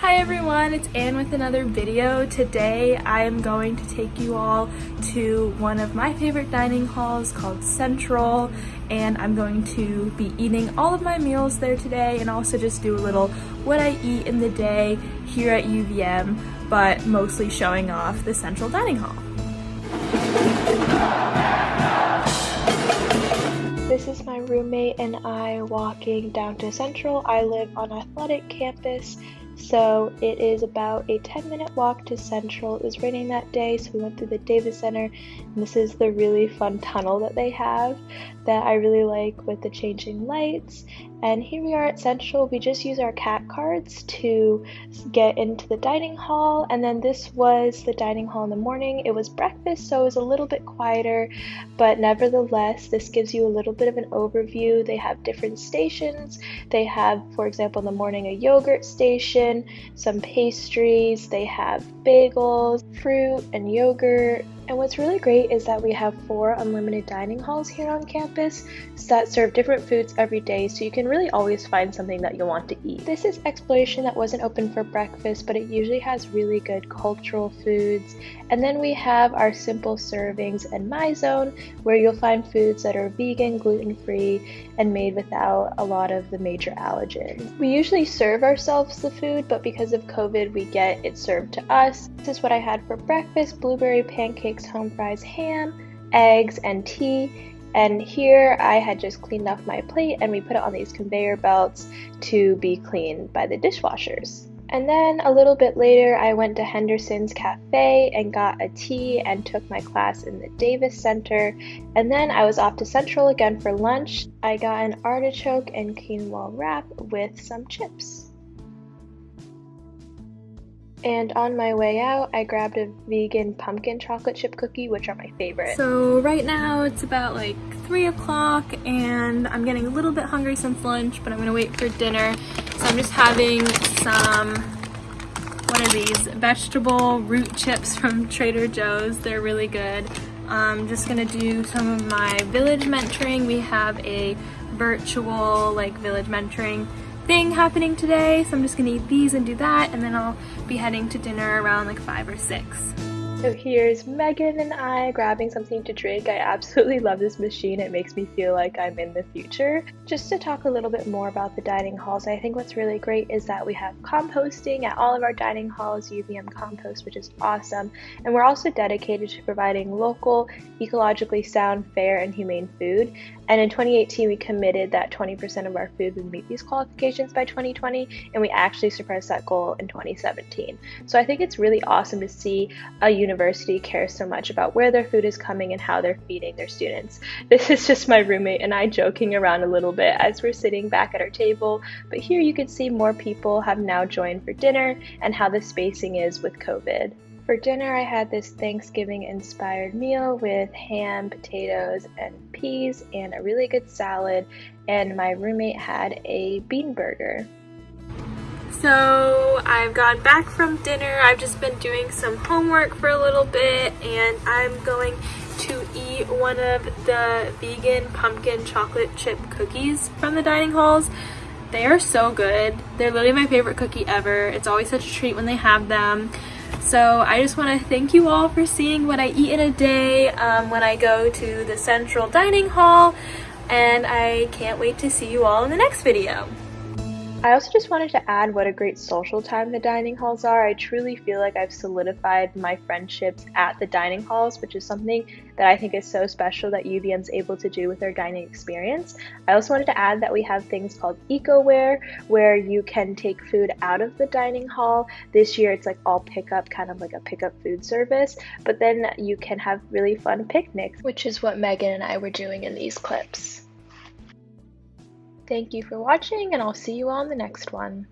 Hi everyone, it's Anne with another video. Today I am going to take you all to one of my favorite dining halls called Central and I'm going to be eating all of my meals there today and also just do a little what I eat in the day here at UVM but mostly showing off the Central Dining Hall. This is my roommate and I walking down to Central. I live on Athletic Campus so it is about a 10 minute walk to Central. It was raining that day, so we went through the Davis Center. And this is the really fun tunnel that they have that I really like with the changing lights. And here we are at Central. We just use our cat cards to get into the dining hall. And then this was the dining hall in the morning. It was breakfast, so it was a little bit quieter, but nevertheless, this gives you a little bit of an overview. They have different stations. They have, for example, in the morning, a yogurt station, some pastries. They have bagels, fruit, and yogurt and what's really great is that we have four unlimited dining halls here on campus that serve different foods every day, so you can really always find something that you'll want to eat. This is Exploration that wasn't open for breakfast, but it usually has really good cultural foods. And then we have our simple servings and My Zone, where you'll find foods that are vegan, gluten free, and made without a lot of the major allergens. We usually serve ourselves the food, but because of COVID, we get it served to us. This is what I had for breakfast blueberry pancakes home fries, ham, eggs, and tea. And here I had just cleaned off my plate and we put it on these conveyor belts to be cleaned by the dishwashers. And then a little bit later, I went to Henderson's Cafe and got a tea and took my class in the Davis Center. And then I was off to Central again for lunch. I got an artichoke and quinoa wrap with some chips. And on my way out, I grabbed a vegan pumpkin chocolate chip cookie, which are my favorite. So right now it's about like 3 o'clock and I'm getting a little bit hungry since lunch, but I'm gonna wait for dinner. So I'm just having some, what are these? Vegetable root chips from Trader Joe's. They're really good. I'm just gonna do some of my village mentoring. We have a virtual like village mentoring thing happening today. So I'm just gonna eat these and do that and then I'll be heading to dinner around like five or six. So here's Megan and I grabbing something to drink. I absolutely love this machine. It makes me feel like I'm in the future. Just to talk a little bit more about the dining halls, I think what's really great is that we have composting at all of our dining halls, UVM Compost, which is awesome. And we're also dedicated to providing local, ecologically sound, fair, and humane food. And in 2018, we committed that 20% of our food would meet these qualifications by 2020, and we actually surpassed that goal in 2017. So I think it's really awesome to see a university care so much about where their food is coming and how they're feeding their students. This is just my roommate and I joking around a little bit as we're sitting back at our table, but here you can see more people have now joined for dinner and how the spacing is with COVID. For dinner, I had this Thanksgiving inspired meal with ham, potatoes, and peas, and a really good salad. And my roommate had a bean burger. So I've gone back from dinner. I've just been doing some homework for a little bit and I'm going to eat one of the vegan pumpkin chocolate chip cookies from the dining halls. They are so good. They're literally my favorite cookie ever. It's always such a treat when they have them. So I just want to thank you all for seeing what I eat in a day um, when I go to the central dining hall and I can't wait to see you all in the next video. I also just wanted to add what a great social time the dining halls are. I truly feel like I've solidified my friendships at the dining halls, which is something that I think is so special that UVM is able to do with their dining experience. I also wanted to add that we have things called EcoWare, where you can take food out of the dining hall. This year it's like all pickup, kind of like a pickup food service, but then you can have really fun picnics, which is what Megan and I were doing in these clips. Thank you for watching and I'll see you on the next one.